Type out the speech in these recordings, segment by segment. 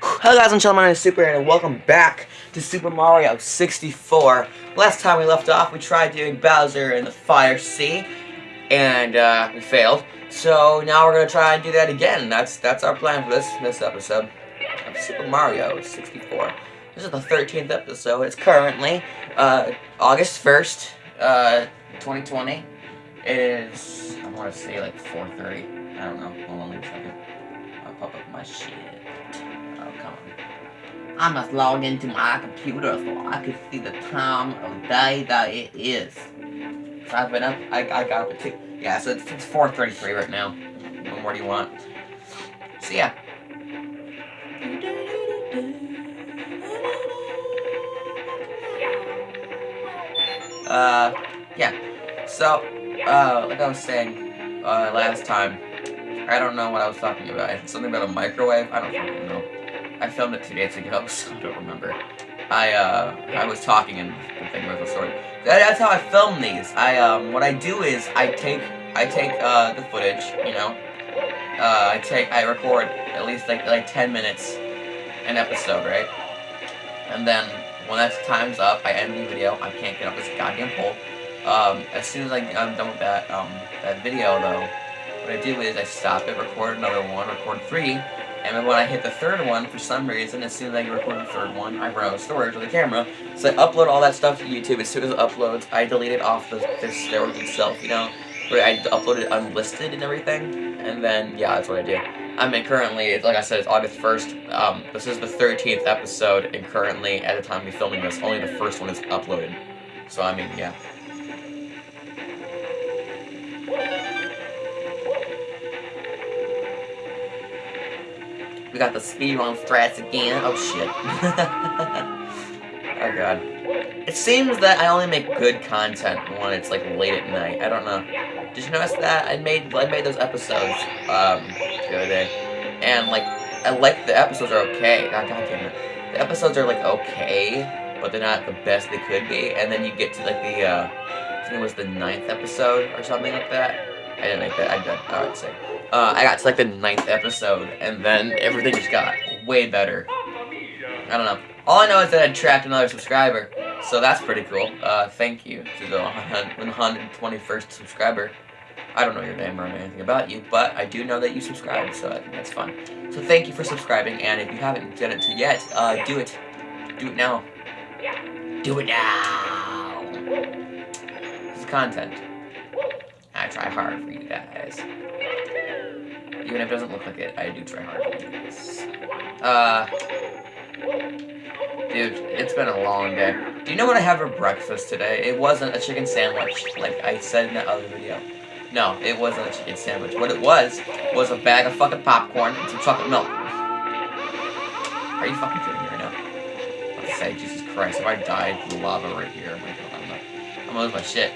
Hello guys I'm Chill, gentlemen, I'm Super and welcome back to Super Mario 64. Last time we left off, we tried doing Bowser in the Fire Sea, and uh, we failed. So now we're gonna try and do that again. That's that's our plan for this this episode of Super Mario 64. This is the 13th episode. It's currently uh, August 1st, uh, 2020. It is I want to say like 4:30. I don't know. Hold on, wait a second. I'll pop up my shit. I must log into my computer so I can see the time of day that it is. So I've been up, I, I got up at 2. Yeah, so it's, it's 4.33 right now. What more do you want? So yeah. Uh, yeah. So, uh, like I was saying, uh, last time, I don't know what I was talking about. Something about a microwave. I don't fucking know. I filmed it two days ago, so I don't remember. I uh I was talking and the thing was recording. That, that's how I film these. I um what I do is I take I take uh the footage, you know. Uh I take I record at least like like ten minutes an episode, right? And then when that time's up, I end the video. I can't get up this goddamn pole. Um, as soon as I, I'm done with that um that video though, what I do is I stop it, record another one, record three, and then when I hit the third one, for some reason, as soon as I record the third one, I run out of storage with the camera. So I upload all that stuff to YouTube. As soon as it uploads, I delete it off the, the storage itself, you know? Where I upload it unlisted and everything. And then, yeah, that's what I do. I mean, currently, like I said, it's August 1st. Um, this is the 13th episode, and currently, at the time of filming this, only the first one is uploaded. So, I mean, yeah. We got the speedrun strats again. Oh shit. oh god. It seems that I only make good content when it's like late at night. I don't know. Did you notice that? I made I made those episodes um the other day. And like I like the episodes are okay. God, god damn it. The episodes are like okay, but they're not the best they could be. And then you get to like the uh I think it was the ninth episode or something like that. I didn't make that. I did. Alright, sick. Uh, I got to like the ninth episode, and then everything just got way better. I don't know. All I know is that I tracked another subscriber, so that's pretty cool. Uh, thank you to the 121st subscriber. I don't know your name or anything about you, but I do know that you subscribed, so I think that's fun. So thank you for subscribing, and if you haven't done it yet, uh, do it. Do it now. Do it now! This is content. I try hard for you guys. Even if it doesn't look like it, I do try hard for you guys. Uh, dude, it's been a long day. Do you know what I have for breakfast today? It wasn't a chicken sandwich, like I said in that other video. No, it wasn't a chicken sandwich. What it was, was a bag of fucking popcorn and some chocolate milk. Are you fucking kidding me right now? Let's say, Jesus Christ, if I died lava right here, I'm gonna, I'm gonna lose my shit.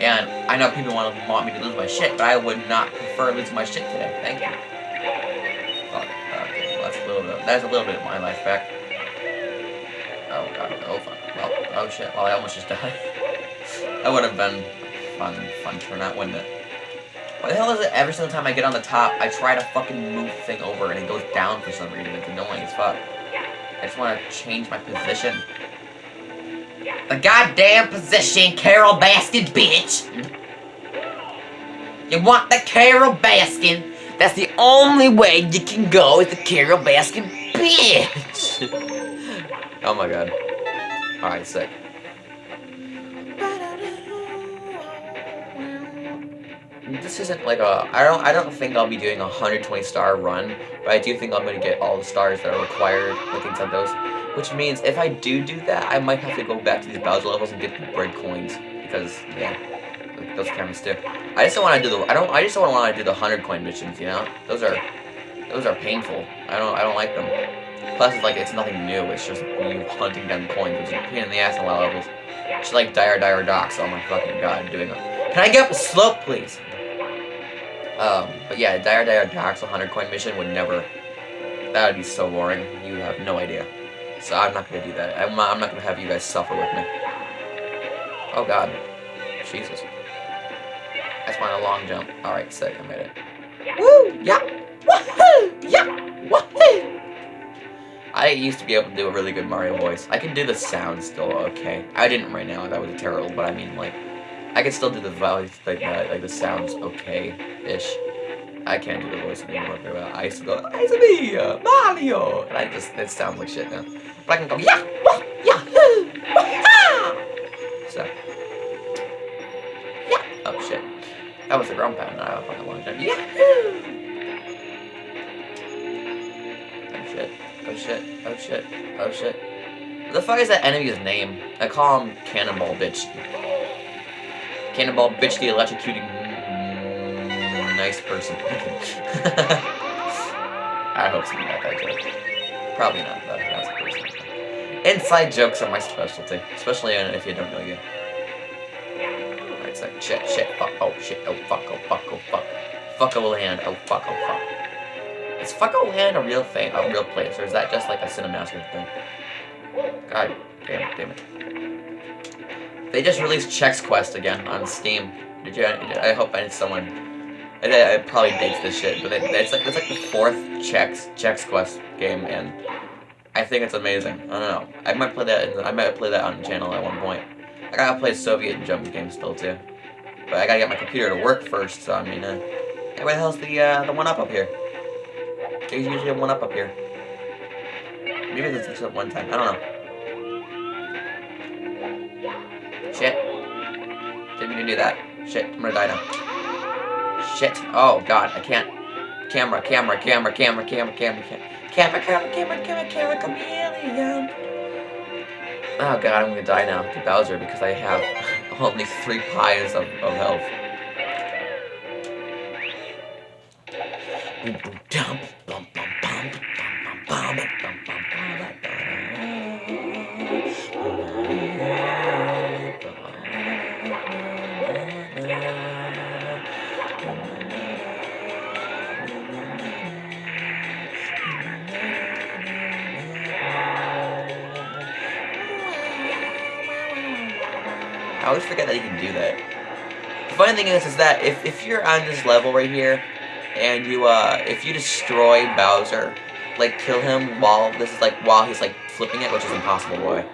And I know people want to want me to lose my shit, but I would not prefer losing my shit today. Thank you. Okay, that's a little bit. That's a little bit of my life back. Oh god. Oh fuck. Well. Oh shit. Well, I almost just died. that would have been fun. Fun turnout, wouldn't it? Why the hell is it every single time I get on the top, I try to fucking move the thing over and it goes down for some reason? It's annoying as fuck. I just want to change my position. The goddamn position, Carole Baskin, bitch! You want the Carole Baskin? That's the only way you can go is the Carole Baskin, bitch! oh my god. Alright, sick. This isn't like a, I don't, I don't think I'll be doing a 120 star run, but I do think I'm gonna get all the stars that are required, like inside those. Which means if I do do that, I might have to go back to these Bowser levels and get the bread coins because yeah, those cameras do. I just don't want to do the I don't I just don't want to do the hundred coin missions. You know, those are those are painful. I don't I don't like them. Plus, it's like it's nothing new. It's just you hunting down coins, which is a pain in the ass in a lot of levels. It's like Dire Dire Docks. Oh my fucking god, doing it. Can I get up the slope, please? Um, but yeah, Dire Dire Docks 100 coin mission would never. That would be so boring. You have no idea. So I'm not gonna do that. I'm not, I'm not gonna have you guys suffer with me. Oh god. Jesus. That's my long jump. Alright, sick, I made it. Woo! Yeah! Woohoo! Yeah! Woohoo! I used to be able to do a really good Mario voice. I can do the sound still okay. I didn't right now, that was terrible, but I mean, like, I can still do the voice, like, uh, like the sounds okay-ish. I can't do the voice anymore very well. I used to go, it's me, uh, Mario! And I just, it sounds like shit now. But I can go, yeah, wah, yeah, So. Yeah, oh shit. That was the ground pound, I don't fucking long time. Yeah! Oh, shit. Oh shit. Oh shit. Oh shit. What the fuck is that enemy's name? I call him Cannonball Bitch. Cannonball Bitch the electrocuting nice person. I hope someone got that joke. Probably not, though. That's person. Inside jokes are my specialty, especially if you don't know yet. It's like shit, shit, fuck, oh shit, oh fuck, oh fuck, oh fuck. Fuck a land, oh fuck, oh fuck. Is fuck Fucko Land a real thing, a real place, or is that just like a Cinemaster thing? God damn it, damn it. They just released Chex Quest again on Steam. Did you? I hope I someone. I, I probably dates this shit, but it, it's like it's like the fourth Chex Chex Quest game, and I think it's amazing. I don't know. I might play that. I might play that on the channel at one point. I gotta play Soviet jump games still too, but I gotta get my computer to work first. So I mean, uh, hey, where the hell's the uh, the one up up here? There's usually a one up up here. Maybe there's just one time. I don't know. do that. Shit, I'm gonna die now. Shit. Oh, God, I can't. Camera, camera, camera, camera, camera, camera, camera. Camera, camera, camera, camera, chameleon. Oh, God, I'm gonna die now to Bowser because I have only three pies of, of health. Boom, boom, dump, bum, bum, bum, bum, bum, bum, bum. I always forget that you can do that. The funny thing is, is that if, if you're on this level right here, and you, uh, if you destroy Bowser, like, kill him while, this is like, while he's, like, flipping it, which is impossible, boy.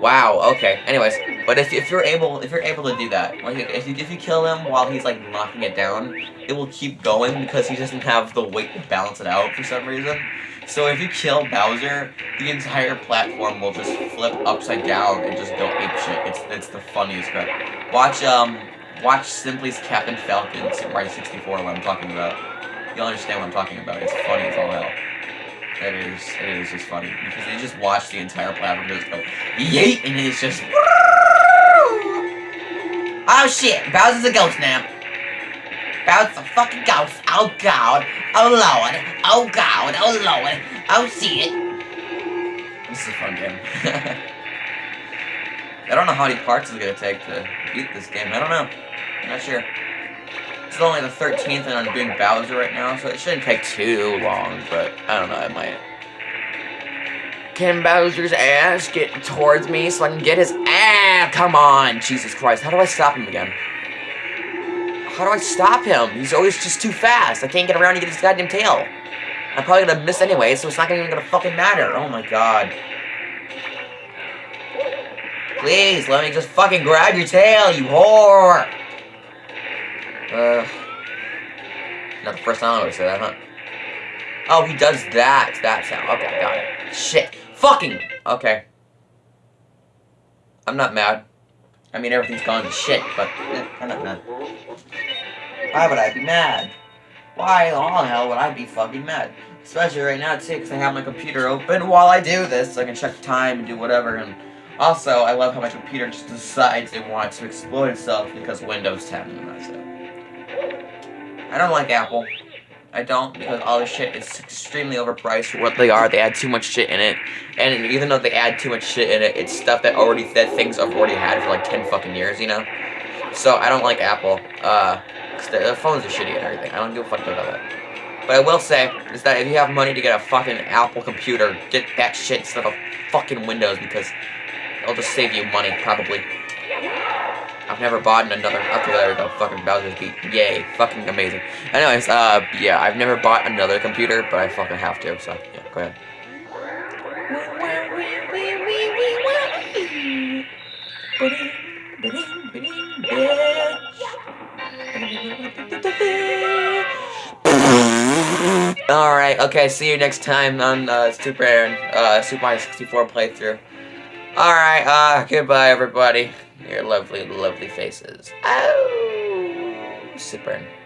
Wow, okay. Anyways, but if, if you're able, if you're able to do that, like, if you, if you kill him while he's, like, knocking it down, it will keep going because he doesn't have the weight to balance it out for some reason. So if you kill Bowser, the entire platform will just flip upside down and just go ape shit. It's it's the funniest crap. Watch um watch Simply's Captain Falcon Super Mario 64 what I'm talking about. You'll understand what I'm talking about. It's funny as all hell. It is it is just funny. Because you just watch the entire platform just go yeet and it's just Oh shit, Bowser's a ghost now. Bowser's a fucking ghost. Oh god. Oh lord. Oh god. Oh lord. Oh shit. This is a fun game. I don't know how many parts it's gonna take to beat this game. I don't know. I'm not sure. It's only the 13th and I'm doing Bowser right now, so it shouldn't take too long, but I don't know, it might. Can Bowser's ass get towards me so I can get his ass? Come on, Jesus Christ. How do I stop him again? How do I stop him? He's always just too fast. I can't get around to get his goddamn tail. I'm probably gonna miss anyway, so it's not even gonna fucking matter. Oh my god. Please, let me just fucking grab your tail, you whore! Uh... Not the first time I would say that, huh? Oh, he does that. That sound. Okay, got it. Shit. Fucking! Okay. I'm not mad. I mean, everything's gone to shit, but eh, I'm not mad. Why would I be mad? Why the hell would I be fucking mad? Especially right now, too, because I have my computer open while I do this, so I can check time and do whatever, and also, I love how my computer just decides it wants to explode itself because Windows 10, and that's it. I don't like Apple. I don't, because all this shit is extremely overpriced for what they are. They add too much shit in it. And even though they add too much shit in it, it's stuff that already, that things I've already had for like 10 fucking years, you know? So, I don't like Apple. Uh, the phones are shitty and everything. I don't give a fuck about that. But I will say, is that if you have money to get a fucking Apple computer, get that shit instead of fucking Windows, because it'll just save you money, probably. I've never bought another, okay, there we go, fucking Bowser's Beat, yay, fucking amazing. Anyways, uh, yeah, I've never bought another computer, but I fucking have to, so, yeah, go ahead. Alright, okay, see you next time on uh, Super Aaron, uh, Super Mario 64 playthrough. Alright, uh, goodbye everybody. Your lovely, lovely faces. Oh, Super Aaron.